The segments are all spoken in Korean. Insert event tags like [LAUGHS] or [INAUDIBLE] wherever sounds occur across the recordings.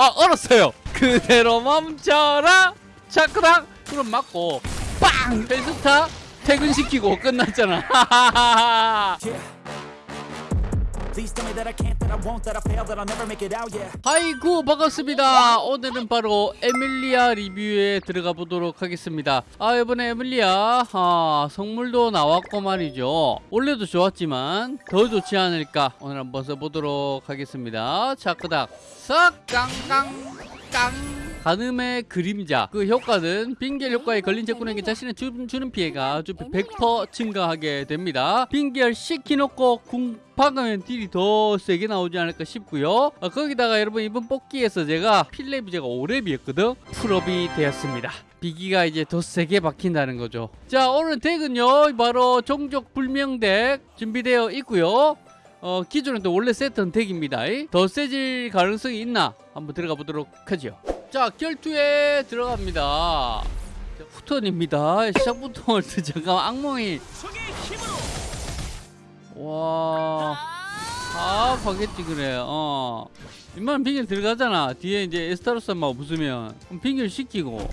아 얼었어요. 그대로 멈춰라. 차크랑 그럼 맞고 빵! 벨스타 퇴근시키고 끝났잖아 [LAUGHS] 아이고 반갑습니다. 오늘은 바로 에밀리아 리뷰에 들어가 보도록 하겠습니다. 아 이번에 에밀리아 아, 성물도 나왔고 말이죠. 원래도 좋았지만 더 좋지 않을까 오늘 한번 써보도록 하겠습니다. 차크닥 싹 깡깡 깡 가늠의 그림자. 그 효과는 빙결 효과에 걸린 적군에게 자신의 주, 주는 피해가 주피 100% 증가하게 됩니다. 빙결 시키놓고 궁 박으면 딜이 더 세게 나오지 않을까 싶고요. 어, 거기다가 여러분 이번 뽑기에서 제가 필렙이 제가 5렙이었거든? 풀업이 되었습니다. 비기가 이제 더 세게 박힌다는 거죠. 자 오늘 덱은요 바로 종족 불명 덱 준비되어 있고요. 어, 기존에 또 원래 세트는 덱입니다. 더 세질 가능성이 있나? 한번 들어가 보도록 하죠. 자, 결투에 들어갑니다. 자, 후턴입니다. 시작부터 잠깐 악몽이. 와. 아, 파겠지, 그래. 어. 이만 빙결 들어가잖아. 뒤에 이제 에스타로스만 부수면. 그럼 빙결 시키고.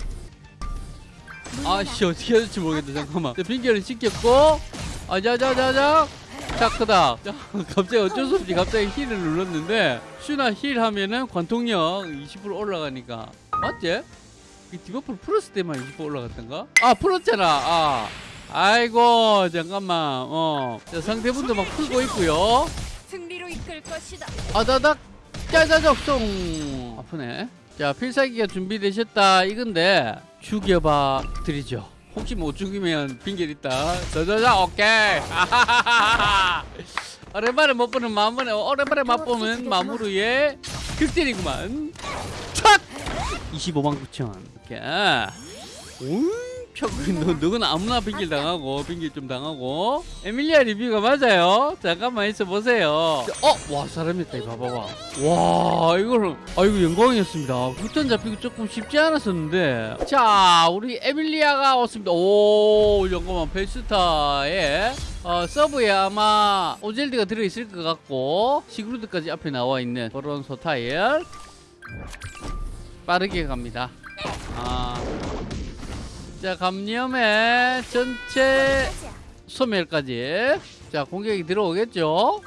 아씨, 어떻게 해야 될지 모르겠다. 잠깐만. 자, 빙결을 시켰고. 아자자자자. 자 크다. 자, 갑자기 어쩔 수 없이 갑자기 힐을 눌렀는데 슈나 힐 하면은 관통력 20% 올라가니까. 맞지? 이 디버프를 풀었을 때만 20% 올라갔던가? 아 풀었잖아. 아. 아이고 잠깐만. 어. 자, 상대분도 막 풀고 있고요. 승리로 이끌 것이다. 아다닥. 짜자적 송. 아프네. 자 필살기가 준비되셨다. 이건데 죽여봐 드리죠 혹시 못 죽이면 빙결 있다 자자자 오케이. [LAUGHS] 오랜만에 못 보는 마음은 오랜만에 맛보면 마무리에 극딜이구만. 촥 25만 9천. 오케이 너, 너는 아무나 빙길 당하고 빙길 좀 당하고. 에밀리아 리뷰가 맞아요. 잠깐만 있어 보세요. 어? 와 사람 있다 봐봐봐. 와 이거는 아 이거 영광이었습니다. 후턴 잡히기 조금 쉽지 않았었는데. 자 우리 에밀리아가 왔습니다. 오 잠깐만 벨스타에 어, 서브에 아마 오젤드가 들어있을 것 같고 시그루드까지 앞에 나와 있는 그런 소타일 빠르게 갑니다. 아. 자 감염의 전체 소멸까지. 자 공격이 들어오겠죠?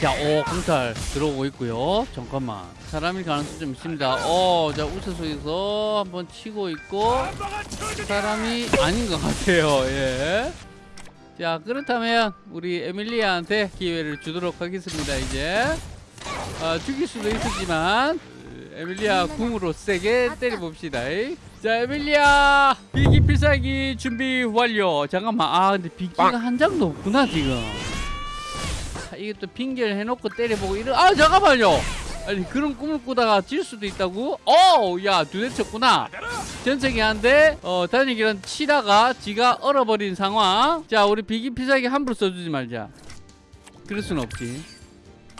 자오 공탈 들어오고 있고요. 잠깐만. 사람일 가능성 좀 있습니다. 어자 우세 속에서 한번 치고 있고 사람이 아닌 것 같아요. 예 자 그렇다면 우리 에밀리아한테 기회를 주도록 하겠습니다 이제. 아, 죽일 수도 있었지만 에밀리아 궁으로 세게 때려봅시다 자 에밀리아 비기 필살기 준비 완료. 잠깐만 아 근데 비기가 한 장도 없구나 지금. 자, 이게 또 핑계를 해놓고 때려보고 이런 아 잠깐만요. 아니 그런 꿈을 꾸다가 질 수도 있다고? 어야 두 대 쳤구나. 전sek이 한데 어 단일기란 치다가 지가 얼어버린 상황. 자 우리 비기 필살기 함부로 써주지 말자. 그럴 순 없지.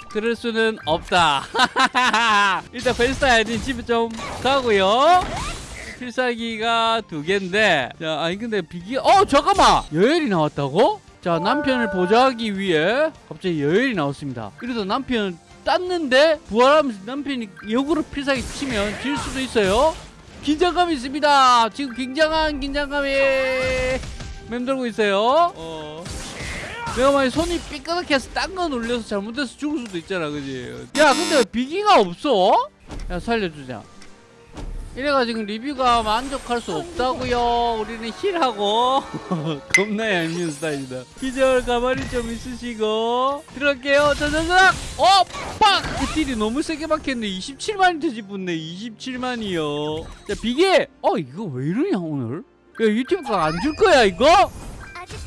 그럴 수는 없다. [LAUGHS] 일단 벨스타 아이딘 집에 좀 가고요 필살기가 두 개인데 자 아니 근데 비기 어 잠깐만! 여엘이 나왔다고? 자 남편을 보좌하기 위해 갑자기 여엘이 나왔습니다. 그래서 남편 땄는데 부활하면서 남편이 역으로 필살기 치면 질 수도 있어요. 긴장감이 있습니다. 지금 굉장한 긴장감이 맴돌고 있어요. 어. 내가 만약 손이 삐끗하게 해서 딴거 눌려서 잘못해서 죽을 수도 있잖아 그지? 야 근데 왜 비기가 없어? 야 살려주자 이래가지고 리뷰가 만족할 수 없다고요 우리는 힐하고 [LAUGHS] 겁나 얄미운 스타일이다 기절 가만히 좀 있으시고 들어갈게요 자자자 어! 빡! 그 딜이 너무 세게 박혔네 27만이 되집붙네 27만이요 자 비기! 어 이거 왜 이러냐 오늘 야 유튜브가 안 줄 거야 이거?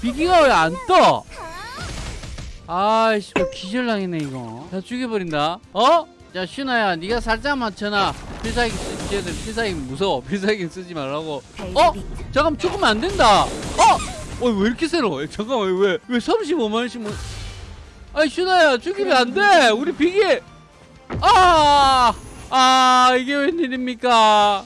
비기가 왜 안 떠? 아이씨 기절당했네 이거 다 죽여버린다 어? 자 슈나야 네가 살짝 맞춰놔. 필살기 쓰 쟤들 필살기 무서워. 필살기 쓰지 말라고. 어? 잠깐 죽으면 안 된다. 어? 어 왜 이렇게 세로 잠깐만 왜왜 35만원씩 뭐? 아이 슈나야 죽이면 안돼. 우리 비기. 아! 아 이게 웬일입니까?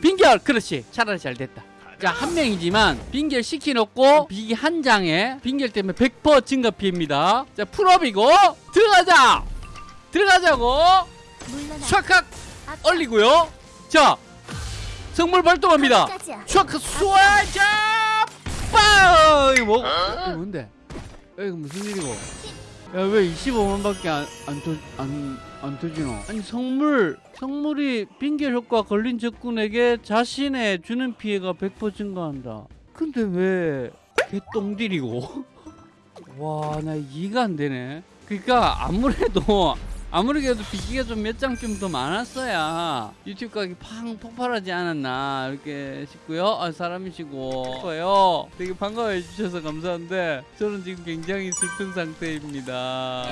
빙결. 그렇지. 차라리 잘 됐다. 자, 한 명이지만 빙결 시켜놓고 비기 한 장에 빙결 때문에 100% 증가 피해입니다. 자, 풀업이고 들어가자. 들어가자고. 촥칵 얼리고요. 자, 성물 발동합니다. 촥 쏘아자 빵! 이거 뭐? 이거 뭔데? 야, 이거 무슨 일이고? 야 왜 25만밖에 안안안 터지노? 아니 성물 성물이 빙결 효과 걸린 적군에게 자신의 주는 피해가 100% 증가한다. 근데 왜 개똥딜이고? [LAUGHS] 와 나 이해가 안 되네. 그러니까 아무래도 아무리 그래도 비기가 좀 몇 장 좀 더 많았어야 유튜브 가격이 팡 폭발하지 않았나 이렇게 싶고요. 아 사람이시고 거요. 되게 반가워해 주셔서 감사한데 저는 지금 굉장히 슬픈 상태입니다.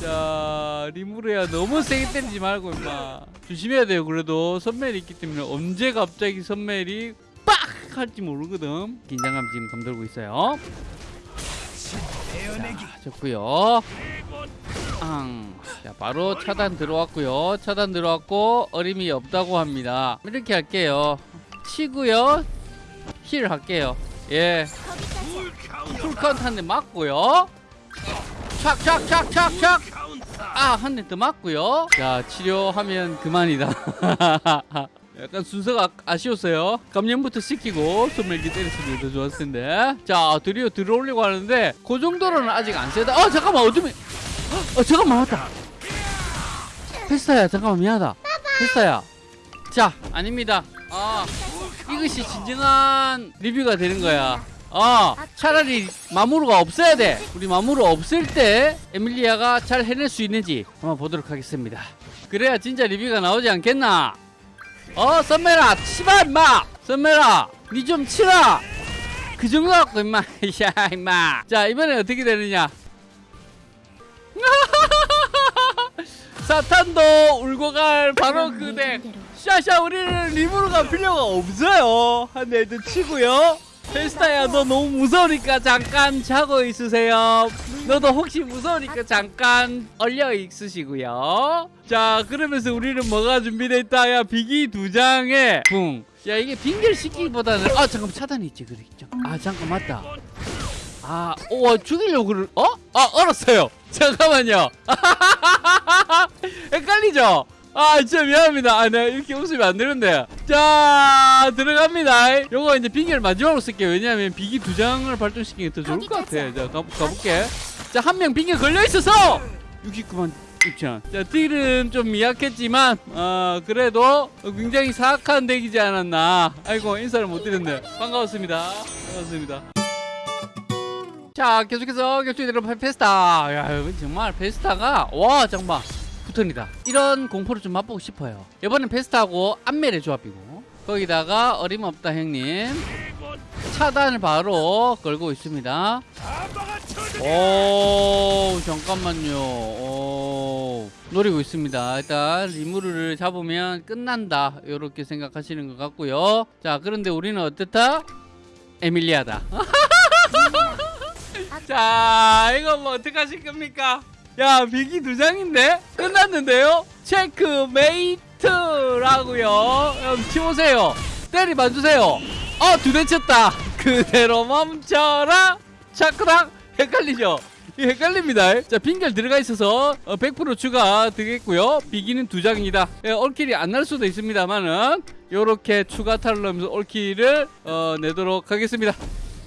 자 리무르야 너무 세게 때리지 말고 임마 조심해야 돼요. 그래도 선멜이 있기 때문에 언제 갑자기 선멜이 빡 할지 모르거든. 긴장감 지금 감돌고 있어요. 앙. 자, 바로 차단 들어왔고요. 차단 들어왔고 어림이 없다고 합니다. 이렇게 할게요. 치고요. 힐 할게요. 예. 풀카운트 한 대 맞고요. 착착착착착. 아, 한 대 더 맞고요. 자, 치료하면 그만이다. [LAUGHS] 약간 순서가 아- 아쉬웠어요. 감염부터 시키고 소멸기 때렸으면 더 좋았을 텐데. 자, 드디어 들어오려고 하는데 그 정도로는 아직 안 세다. 어, 잠깐만. 어둠이. 어, 잠깐만. 맞다. 페스타야. 잠깐만. 미안하다. 페스타야. 자, 아닙니다. 아, 이것이 진정한 리뷰가 되는 거야. 아, 차라리 마무르가 없어야 돼. 우리 마무르 없을 때 에밀리아가 잘 해낼 수 있는지 한번 보도록 하겠습니다. 그래야 진짜 리뷰가 나오지 않겠나? 어, 썸메라, 치마 임마. 썸메라, 니 좀 치라. 그 정도 갖고 임마. [LAUGHS] 야, 임마. 자, 이번에 어떻게 되느냐? [LAUGHS] 사탄도 울고 갈 바로 그 덱. 샤샤 우리는 리브로 갈 필요가 없어요 한 대도 치고요 페스타야 너 너무 무서우니까 잠깐 자고 있으세요 너도 혹시 무서우니까 잠깐 얼려 있으시고요 자 그러면서 우리는 뭐가 준비돼 있다 야 비기 두 장에 붕 야 이게 빙결 시키기보다는 아 잠깐 차단이 있지 그래 있죠 아 잠깐 맞다 아, 오, 죽이려고 그럴, 어? 아, 얼었어요. 잠깐만요. [LAUGHS] 헷갈리죠? 아, 진짜 미안합니다. 아, 내가 이렇게 웃으면 안 되는데. 자, 들어갑니다. 요거 이제 빙결 마지막으로 쓸게요. 왜냐하면 비기 두 장을 발동시키는 게 더 좋을 것 같아. 자, 가, 가볼게. 자, 한 명 빙결 걸려있어서! 69만 6천. 자, 딜은 좀 미약했지만, 어, 그래도 굉장히 사악한 덱이지 않았나. 아이고, 인사를 못 드렸네. 반가웠습니다. 반갑습니다. 자 계속해서 격투기대로 페스타 야 정말 페스타가 와 정말 붙 턴이다. 이런 공포를 좀 맛보고 싶어요. 이번엔 페스타하고 안멜의 조합이고. 거기다가 어림없다 형님. 차단을 바로 걸고 있습니다. 오 잠깐만요. 오 노리고 있습니다. 일단 리무르를 잡으면 끝난다. 이렇게 생각하시는 것 같고요. 자 그런데 우리는 어떻다? 에밀리아다. [LAUGHS] 자 이거 뭐 어떡하실 겁니까 야 비기 두 장인데? 끝났는데요? 체크메이트라고요. 여러분 치우세요. 때리 봐주세요. 어 두 대 쳤다. 그대로 멈춰라. 차크랑 헷갈리죠? 이 헷갈립니다. 자 빙결 들어가 있어서 어, 100% 추가 되겠고요. 비기는 두 장입니다. 예, 올킬이 안 날 수도 있습니다만은 요렇게 추가 탈을 넣으면서 올킬을 어, 내도록 하겠습니다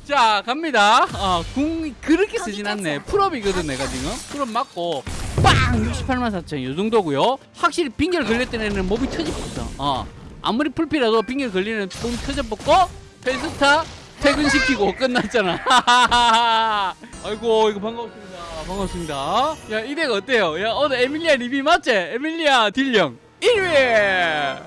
자 갑니다. 어, 궁 그렇게 쓰진 않네. 풀업이거든 내가 지금. 풀업 맞고. 빵! 68만 4천 요 정도고요. 확실히 빙결 걸렸던 애는 몸이 터집었어. 어. 아무리 풀피라도 빙결 걸리는 몸이 터져뻗고 페스타 퇴근시키고 [LAUGHS] 끝났잖아. [LAUGHS] 아이고 이거 반갑습니다. 반갑습니다. 야 이 덱 어때요? 야 오늘 에밀리아 리뷰 맞지? 에밀리아 딜령 1위